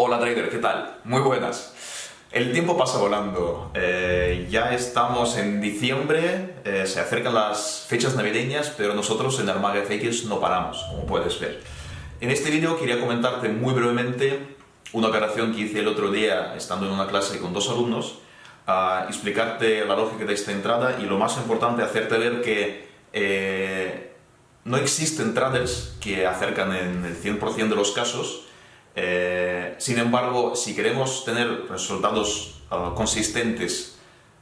Hola trader, ¿qué tal? Muy buenas. El tiempo pasa volando. Eh, ya estamos en diciembre, eh, se acercan las fechas navideñas, pero nosotros en Armaga FX no paramos, como puedes ver. En este vídeo quería comentarte muy brevemente una operación que hice el otro día estando en una clase con dos alumnos, explicarte la lógica de esta entrada y lo más importante, hacerte ver que eh, no existen traders que acercan en el 100% de los casos eh, sin embargo, si queremos tener resultados ah, consistentes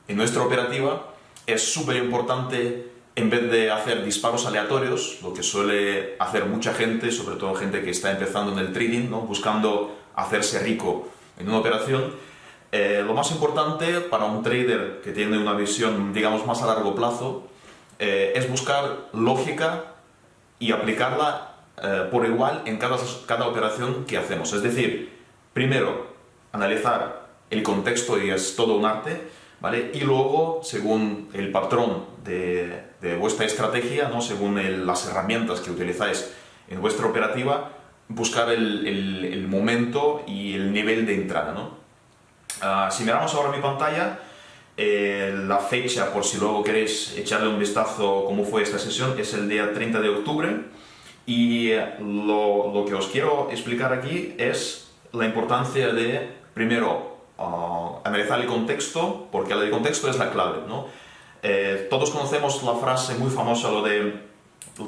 en nuestra operativa, es súper importante, en vez de hacer disparos aleatorios, lo que suele hacer mucha gente, sobre todo gente que está empezando en el trading, ¿no? buscando hacerse rico en una operación, eh, lo más importante para un trader que tiene una visión, digamos, más a largo plazo, eh, es buscar lógica y aplicarla eh, por igual en cada, cada operación que hacemos. Es decir, primero, analizar el contexto y es todo un arte, ¿vale? Y luego, según el patrón de, de vuestra estrategia, ¿no? según las herramientas que utilizáis en vuestra operativa, buscar el, el, momento y el nivel de entrada, ¿no? Ah, si miramos ahora mi pantalla, eh, la fecha, por si luego queréis echarle un vistazo cómo fue esta sesión, es el día 30 de octubre, y lo, lo, que os quiero explicar aquí es la importancia de, primero, uh, analizar el contexto, porque el contexto es la clave. ¿no? Eh, todos conocemos la frase muy famosa, lo de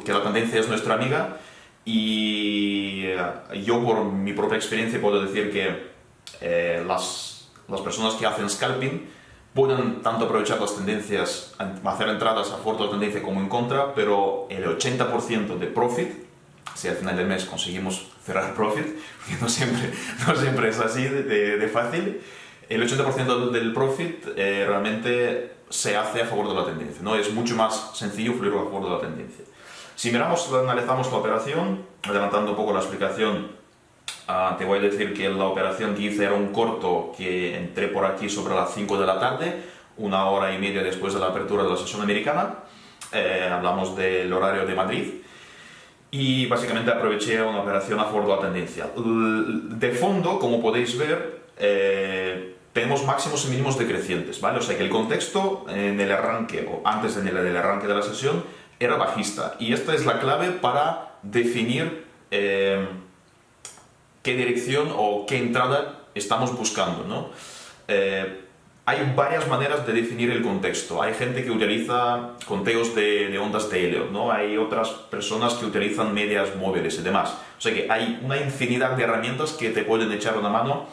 que la tendencia es nuestra amiga, y uh, yo por mi propia experiencia puedo decir que eh, las, las personas que hacen scalping pueden tanto aprovechar las tendencias, hacer entradas a favor de la tendencia como en contra, pero el 80% de profit si al final del mes conseguimos cerrar profit, que no siempre, no siempre es así de, fácil, el 80% del profit eh, realmente se hace a favor de la tendencia, ¿no? Es mucho más sencillo fluir a favor de la tendencia. Si miramos, analizamos la operación, adelantando un poco la explicación, ah, te voy a decir que la operación que hice era un corto que entré por aquí sobre las 5 de la tarde, una hora y media después de la apertura de la sesión americana, eh, hablamos del horario de Madrid, y básicamente aproveché una operación a de la tendencia. De fondo, como podéis ver, eh, tenemos máximos y mínimos decrecientes, ¿vale? O sea que el contexto en el arranque, o antes del arranque de la sesión, era bajista. Y esta es la clave para definir eh, qué dirección o qué entrada estamos buscando, ¿no? Eh, hay varias maneras de definir el contexto. Hay gente que utiliza conteos de, ondas de helio, ¿no? hay otras personas que utilizan medias móviles y demás. O sea que hay una infinidad de herramientas que te pueden echar una mano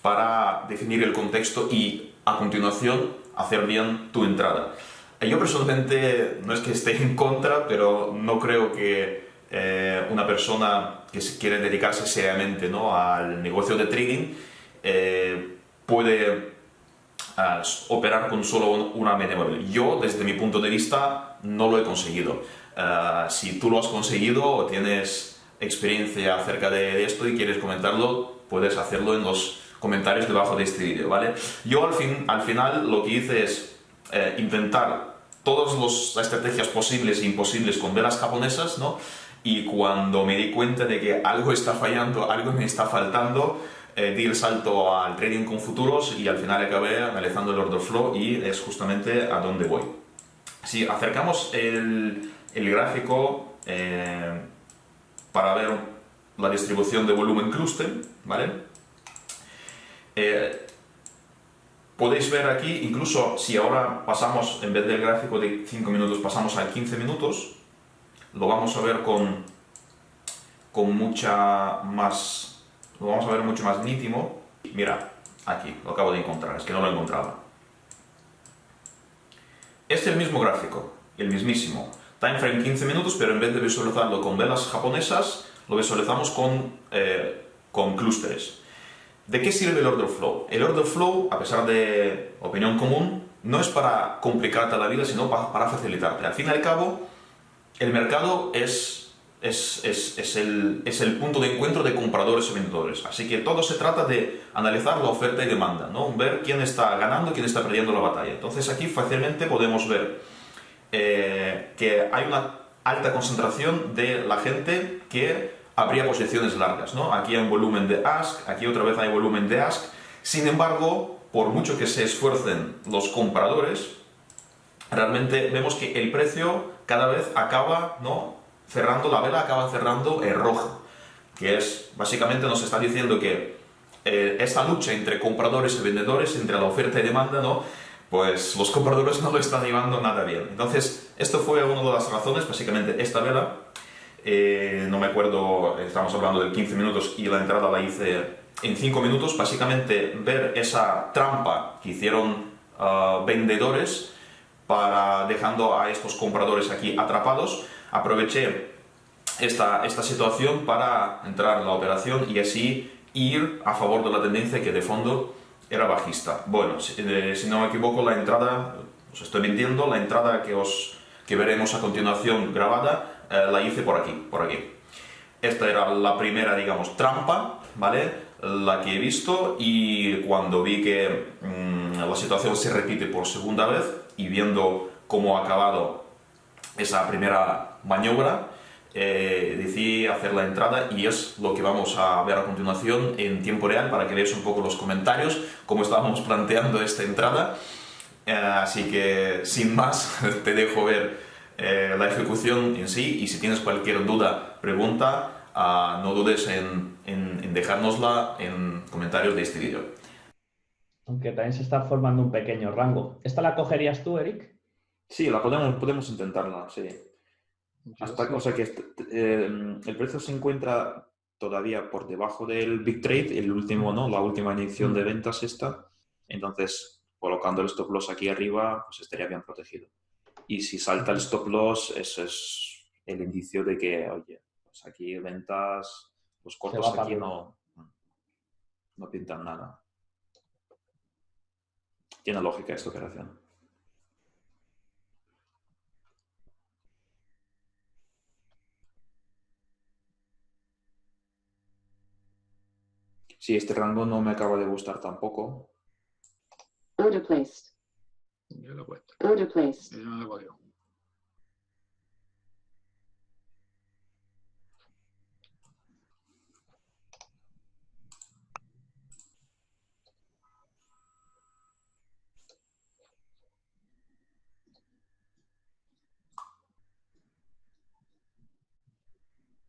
para definir el contexto y a continuación hacer bien tu entrada. Yo personalmente no es que esté en contra, pero no creo que eh, una persona que quiere dedicarse seriamente ¿no? al negocio de trading eh, puede operar con solo una media móvil. Yo, desde mi punto de vista, no lo he conseguido. Eh, si tú lo has conseguido o tienes experiencia acerca de esto y quieres comentarlo, puedes hacerlo en los comentarios debajo de este vídeo, ¿vale? Yo al, fin, al final lo que hice es eh, intentar todas las estrategias posibles e imposibles con velas japonesas, ¿no? Y cuando me di cuenta de que algo está fallando, algo me está faltando, eh, di el salto al trading con futuros y al final acabé analizando el order flow y es justamente a dónde voy. Si acercamos el, gráfico eh, para ver la distribución de volumen cluster, ¿vale? Eh, podéis ver aquí, incluso si ahora pasamos, en vez del gráfico de 5 minutos, pasamos a 15 minutos, lo vamos a ver con, con mucha más lo vamos a ver mucho más nítido. Mira, aquí, lo acabo de encontrar, es que no lo encontraba. Este es el mismo gráfico, el mismísimo. Time frame 15 minutos, pero en vez de visualizarlo con velas japonesas, lo visualizamos con, eh, con clústeres. ¿De qué sirve el order flow? El order flow, a pesar de opinión común, no es para complicarte la vida, sino para facilitarte. Al fin y al cabo, el mercado es es, es, es, el, es, el, punto de encuentro de compradores y vendedores. Así que todo se trata de analizar la oferta y demanda, ¿no? ver quién está ganando y quién está perdiendo la batalla. Entonces aquí fácilmente podemos ver eh, que hay una alta concentración de la gente que habría posiciones largas, ¿no? Aquí hay un volumen de ask, aquí otra vez hay volumen de ask. Sin embargo, por mucho que se esfuercen los compradores, realmente vemos que el precio cada vez acaba, ¿no? Cerrando la vela, acaba cerrando el rojo, que es, básicamente nos está diciendo que eh, esta lucha entre compradores y vendedores, entre la oferta y demanda, ¿no? Pues los compradores no lo están llevando nada bien. Entonces, esto fue una de las razones, básicamente esta vela, eh, no me acuerdo, estamos hablando de 15 minutos y la entrada la hice en 5 minutos, básicamente ver esa trampa que hicieron ah, vendedores para dejando a estos compradores aquí atrapados, aproveché esta, esta situación para entrar en la operación y así ir a favor de la tendencia que de fondo era bajista. Bueno, si, eh, no me equivoco, la entrada, os estoy mintiendo, la entrada que, os, que veremos a continuación grabada eh, la hice por aquí, por aquí. Esta era la primera, digamos, trampa, ¿vale? La que he visto y cuando vi que mm, la situación se repite por segunda vez y viendo cómo ha acabado esa primera maniobra, eh, hacer la entrada y es lo que vamos a ver a continuación en tiempo real para que veáis un poco los comentarios, cómo estábamos planteando esta entrada. Eh, así que, sin más, te dejo ver eh, la ejecución en sí y si tienes cualquier duda, pregunta, uh, no dudes en, en, en, dejárnosla en comentarios de este vídeo. Aunque también se está formando un pequeño rango. ¿Esta la cogerías tú, Eric? Sí, la podemos, podemos intentarla, sí. Hasta, o sea que eh, el precio se encuentra todavía por debajo del Big Trade, el último, ¿no? La última inyección de ventas esta. Entonces, colocando el stop loss aquí arriba, pues estaría bien protegido. Y si salta el stop loss, eso es el indicio de que, oye, pues aquí ventas, los cortos aquí no, no pintan nada. Tiene lógica esta operación. Sí, este rango no me acaba de gustar tampoco. Order placed. Yo lo he puesto. Order placed. Yo no lo he.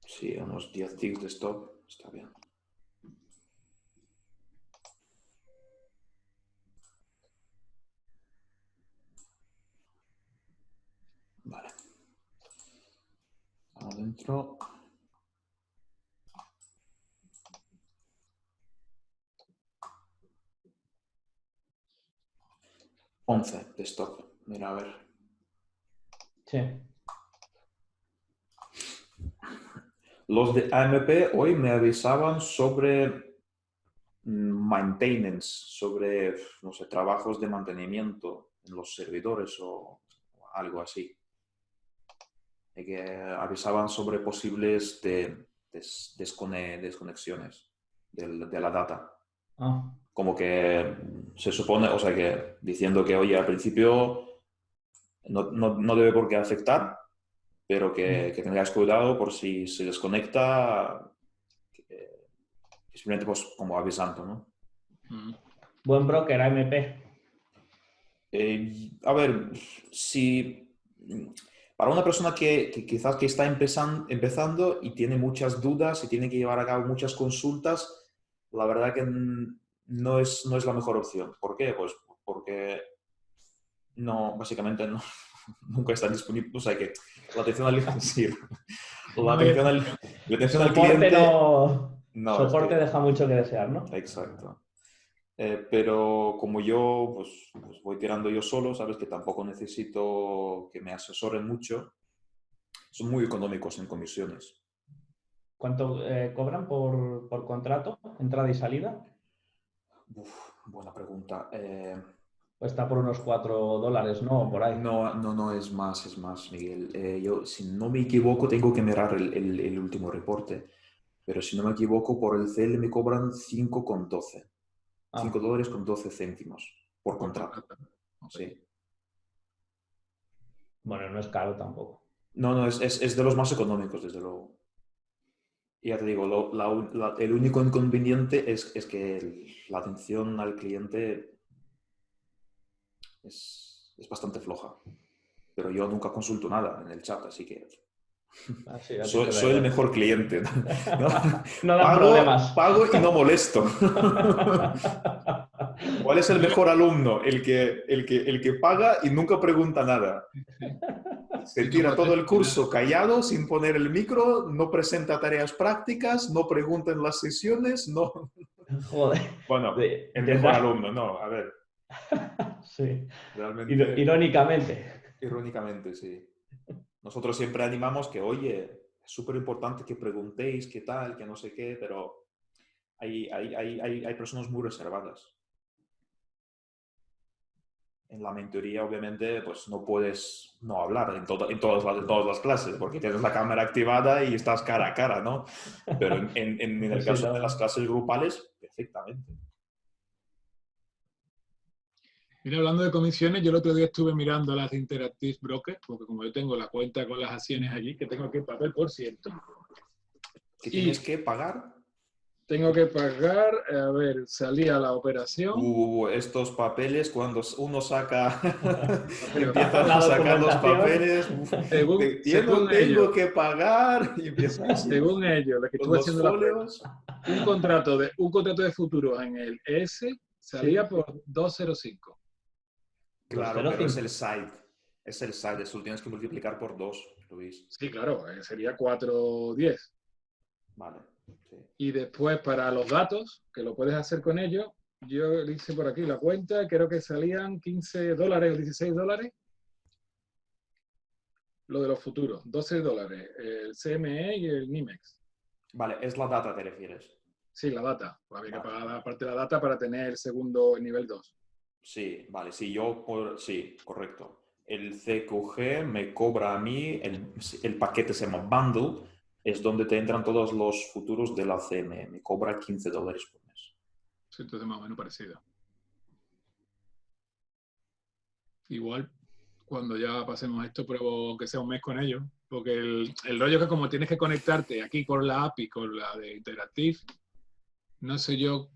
Sí, unos 10 ticks de stop está bien. Vale. Adentro. Once de stop. Mira, a ver. Sí. Los de AMP hoy me avisaban sobre maintenance, sobre, no sé, trabajos de mantenimiento en los servidores o algo así. De que avisaban sobre posibles de, des, descone, desconexiones de, de, la data. Ah. Como que se supone, o sea, que diciendo que, oye, al principio no, no, no debe por qué afectar, pero que, que, tengáis cuidado por si se desconecta, que, simplemente pues como avisando, ¿no? Mm. Buen broker, AMP. Eh, a ver, si para una persona que, que quizás que está empezando, empezando y tiene muchas dudas y tiene que llevar a cabo muchas consultas, la verdad que no es, no es la mejor opción. ¿Por qué? Pues porque no, básicamente no, nunca está disponible. O sea que la atención al, sí, la atención al, la atención al cliente... No, no, soporte es que, deja mucho que desear, ¿no? Exacto. Eh, pero como yo pues, pues, voy tirando yo solo, sabes que tampoco necesito que me asesoren mucho, son muy económicos en comisiones. ¿Cuánto eh, cobran por, por, contrato, entrada y salida? Uf, buena pregunta. Eh, está por unos 4 dólares, ¿no? Por ahí. No, no, no, es más, es más, Miguel. Eh, yo, si no me equivoco, tengo que mirar el, el, el, último reporte, pero si no me equivoco, por el CL me cobran 5,12. Ah. 5 dólares con 12 céntimos por contrato. Sí. Bueno, no es caro tampoco. No, no, es, es, es de los más económicos, desde luego. Y ya te digo, lo- la un- la- el único inconveniente es, es que el- la atención al cliente es, es bastante floja. Pero yo nunca consulto nada en el chat, así que Así, así soy, el mejor cliente. ¿no? No da Pago, problemas. pago y no molesto. ¿Cuál es el mejor alumno? El que, el que, el que paga y nunca pregunta nada. Se tira todo el curso callado, sin poner el micro, no presenta tareas prácticas, no pregunta en las sesiones, no... Joder. Bueno, el mejor verdad. alumno, no, a ver, Sí. realmente... Irónicamente. Irónicamente, sí. Nosotros siempre animamos que, oye, es súper importante que preguntéis qué tal, que no sé qué, pero hay, hay, hay, hay, hay personas muy reservadas. En la mentoría, obviamente, pues no puedes no hablar en, toda- en, todas, las, en todas las clases, porque tienes la cámara activada y estás cara a cara, ¿no? Pero en, en- el caso de las clases grupales, perfectamente. Mira, hablando de comisiones, yo el otro día estuve mirando las de Interactive Broker, porque como yo tengo la cuenta con las acciones allí, que tengo que pagar por ciento, ¿Qué Y- tienes que pagar? tengo que pagar, a ver, salía la operación, Uh, estos papeles, cuando uno saca, empiezan a sacar los papeles, uf, Según- te- según tengo ellos. que pagar, y empiezan así, según ellos, lo que estuve haciendo la un contrato de un contrato de futuros en el ES salía por 205. Claro, 2,05. pero es el side, es el side, eso lo tienes que multiplicar por dos, Luis. Sí, claro, eh, sería 410. Vale, sí. Y después para los datos, que lo puedes hacer con ellos, yo le hice por aquí la cuenta, creo que salían 15 dólares o 16 dólares. Lo de los futuros, 12 dólares, el CME y el NIMEX. Vale, es la data, te refieres. Sí, la data. Pues había que Vale. pagar aparte la data para tener el segundo el nivel 2. Sí, vale, sí, yo, por, sí, correcto. El CQG me cobra a mí, el, paquete se llama Bundle, es donde te entran todos los futuros de la CME, me cobra 15 dólares por mes. Sí, entonces más o menos parecido. Igual, cuando ya pasemos esto, pruebo que sea un mes con ellos. Porque el, el rollo es que como tienes que conectarte aquí con la API, con la de Interactive, no sé yo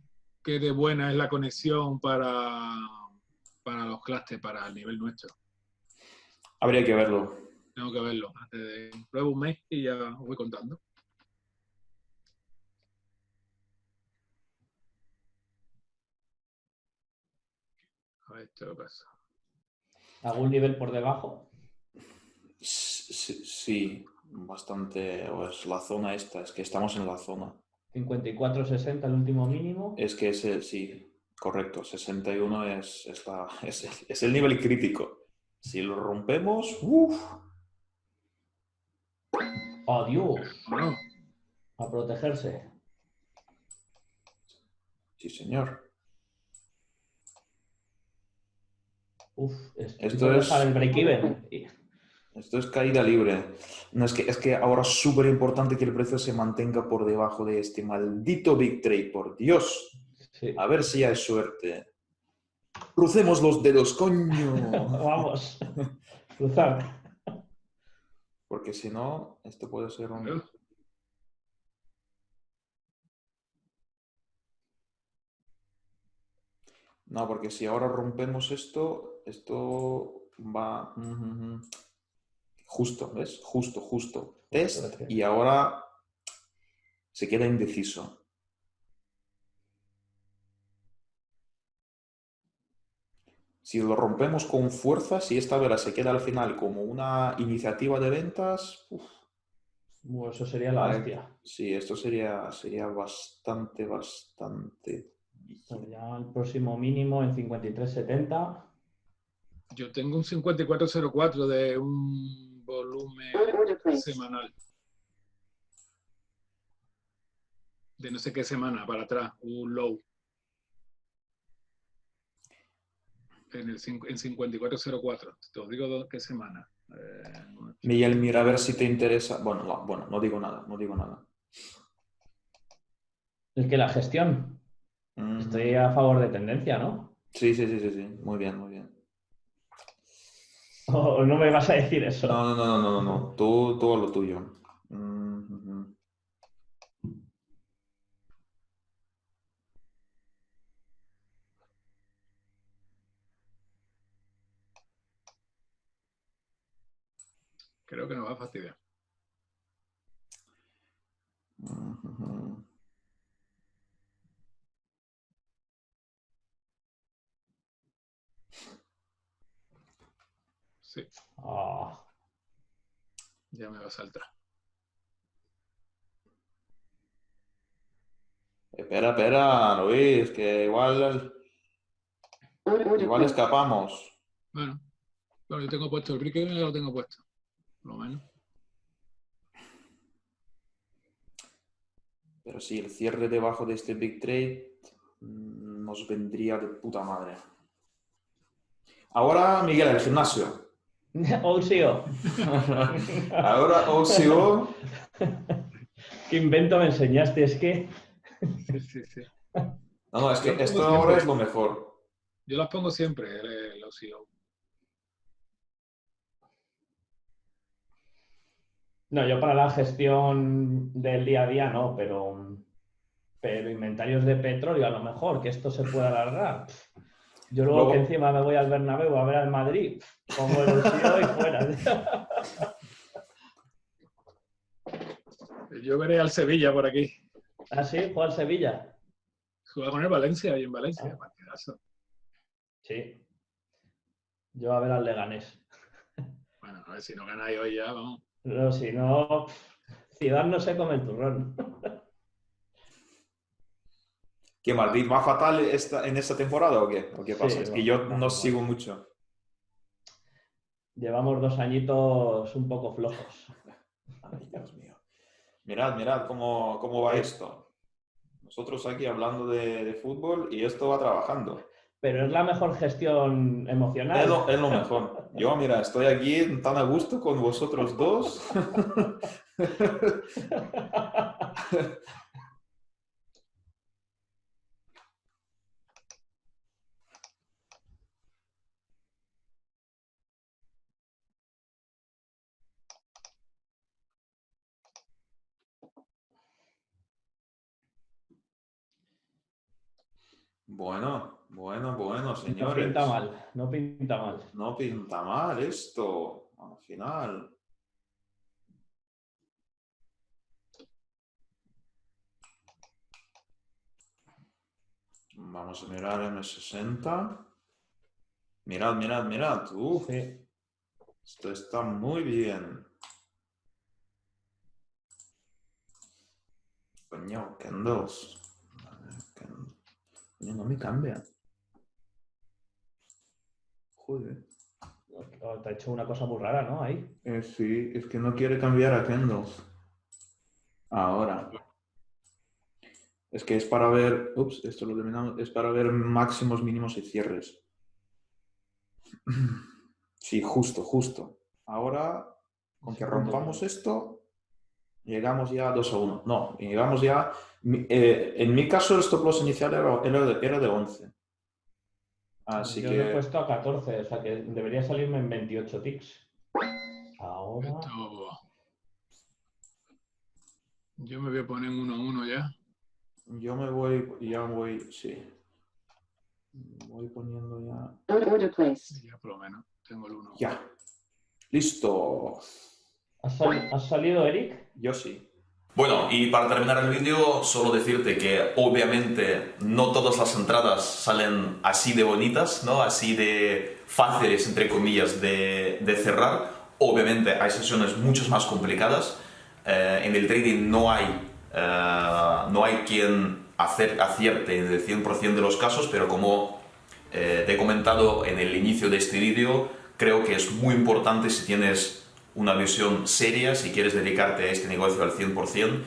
qué de buena es la conexión para, para los clusters, para el nivel nuestro. Habría que verlo. Tengo que verlo. Antes de, pruebo un mes y ya os voy contando. A ver, esto lo pasa. ¿Algún nivel por debajo? Sí, sí, bastante, o es la zona esta, es que estamos en la zona. 54-60 el último mínimo. Es que ese, sí, correcto, 61 es, es, la- es el, es el nivel crítico. Si lo rompemos, uff, ¡Adiós! Bueno, A protegerse. sí señor. Uf, es, Esto puedo es- dejar el break-even. Esto es caída libre. No, es, que, es que ahora es súper importante que el precio se mantenga por debajo de este maldito Big Trade, por Dios. sí. A ver si hay suerte. Crucemos los dedos, coño. Vamos. Cruzar. Porque si no, esto puede ser un... No, porque si ahora rompemos esto, esto va... Justo, ¿ves? Justo, justo. Test y ahora se queda indeciso. Si lo rompemos con fuerza, si esta vela se queda al final como una iniciativa de ventas, uf, Bueno, eso sería la Vale. hostia. sí, esto sería, sería bastante, bastante... Bueno, ya el próximo mínimo en 53.70. yo tengo un 5404 de un volumen placed. semanal. De no sé qué semana para atrás, un low. En, el, en 5404. Te os digo qué semana. Eh, Miguel, mira a ver si te interesa. Bueno, no, bueno, no digo nada, no digo nada. Es que la gestión. Mm, Estoy a favor de tendencia, ¿no? Sí, sí, sí, sí, sí. Muy bien, muy bien. Oh, no me vas a decir eso. No, no, no, no, no, no. Tú, tú lo tuyo. Creo que nos va a fastidiar. Sí, Ah, ya me va a saltar. Espera, espera, Luis, que igual, igual escapamos. Bueno, bueno, yo tengo puesto el brick, lo tengo puesto. Por lo menos. Pero sí, el cierre debajo de este Big Trade mm, nos vendría de puta madre. Ahora, Miguel, el gimnasio. OCO. Ahora OCO. ¿Qué invento me enseñaste? Es que. Sí, sí, sí. No, no, es que Yo esto ahora es lo mejor. Yo las pongo siempre, el, el OCO. No, yo para la gestión del día a día no, pero. Pero inventarios de petróleo, a lo mejor, que esto se pueda alargar. Yo luego, Luego- que encima me voy al Bernabéu a ver al Madrid, pongo el OCO y fuera. Yo veré al Sevilla por aquí. ¿Ah, sí? ¿Juega al Sevilla? Juega con el Valencia y en Valencia. Ah. partidazo. Sí. Yo a ver al Leganés. Bueno, a ver si no ganáis hoy ya, vamos. Pero si no, Zidane no se come el turrón. ¿Qué Madrid va fatal esta, en esta temporada o qué? ¿O qué Sí, pasa? es va- que yo no sigo mucho. Llevamos dos añitos un poco flojos. Ay, Dios mío. Mirad, mirad cómo, cómo va esto. Nosotros aquí hablando de, de fútbol y esto va trabajando. Pero es la mejor gestión emocional. Es lo, es lo mejor. Yo, mira, estoy aquí tan a gusto con vosotros dos. Bueno, bueno, bueno, No señores. pinta mal, no pinta mal. No pinta mal esto, al final. Vamos a mirar M60. Mirad, mirad, mirad. Uf, Sí. esto está muy bien. Coño, candles. No me cambia. Joder. Oh, Te ha hecho una cosa muy rara, ¿no? Ahí. Eh, sí, es que no quiere cambiar a candles. Ahora. Es que es para ver. Ups, esto lo eliminamos. Es para ver máximos, mínimos y cierres. Sí, justo, justo. Ahora, con que rompamos esto, llegamos ya a 2 a 1. No, llegamos ya. eh, en mi caso, el stop loss inicial era, era de, era de 11. Así Yo que. lo he puesto a 14, o sea que debería salirme en 28 ticks. Ahora. Esto... Yo me voy a poner en uno a uno ya. Yo me voy, ya voy, sí. Voy poniendo ya. Order. Ya por lo menos tengo el uno. Ya. Listo. ¿Has, sal- has salido, Eric? Yo sí. Bueno, y para terminar el vídeo, solo decirte que obviamente no todas las entradas salen así de bonitas, ¿no? Así de fáciles, entre comillas, de, de cerrar. Obviamente hay sesiones mucho más complicadas. Eh, en el trading no hay, eh, no hay quien hacer, acierte en el 100% de los casos, pero como eh, te he comentado en el inicio de este vídeo, creo que es muy importante si tienes una visión seria, si quieres dedicarte a este negocio al 100%,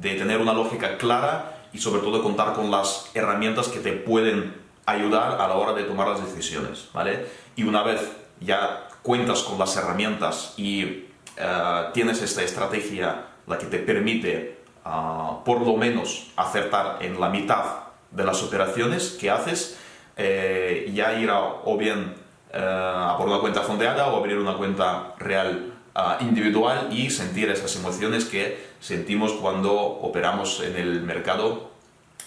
de tener una lógica clara y sobre todo contar con las herramientas que te pueden ayudar a la hora de tomar las decisiones, ¿vale? Y una vez ya cuentas con las herramientas y eh, tienes esta estrategia, la que te permite ah, por lo menos acertar en la mitad de las operaciones que haces, eh, ya ir a, o bien eh, a por una cuenta fondeada o abrir una cuenta real ah, individual y sentir esas emociones que sentimos cuando operamos en el mercado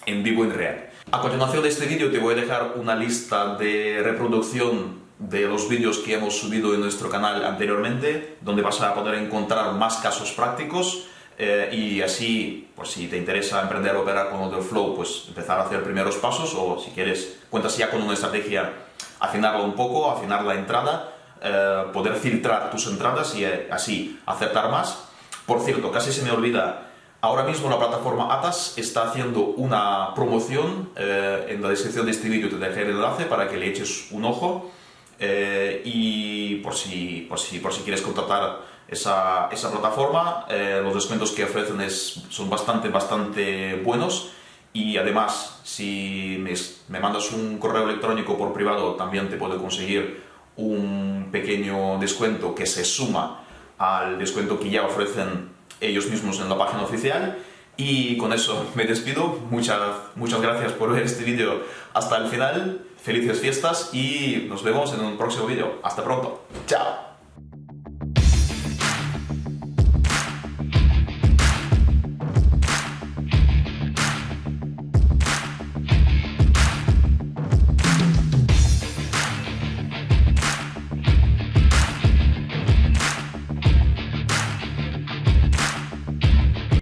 en vivo en real. A continuación de este vídeo te voy a dejar una lista de reproducción de los vídeos que hemos subido en nuestro canal anteriormente, donde vas a poder encontrar más casos prácticos eh, y así, pues si te interesa emprender o operar con Flow, pues empezar a hacer primeros pasos o si quieres, cuentas ya con una estrategia, afinarla un poco, afinar la entrada, eh, poder filtrar tus entradas y eh, así acertar más. Por cierto, casi se me olvida, ahora mismo la plataforma Atas está haciendo una promoción, en la descripción de este vídeo te dejaré el enlace para que le eches un ojo y por si, por, si, por si quieres contratar esa, esa plataforma. Eh, los descuentos que ofrecen es, son bastante, bastante buenos. Y además, si me, me, mandas un correo electrónico por privado, también te puedo conseguir un pequeño descuento que se suma al descuento que ya ofrecen ellos mismos en la página oficial. Y con eso me despido. Muchas, muchas gracias por ver este vídeo hasta el final. Felices fiestas y nos vemos en un próximo vídeo. Hasta pronto. Chao.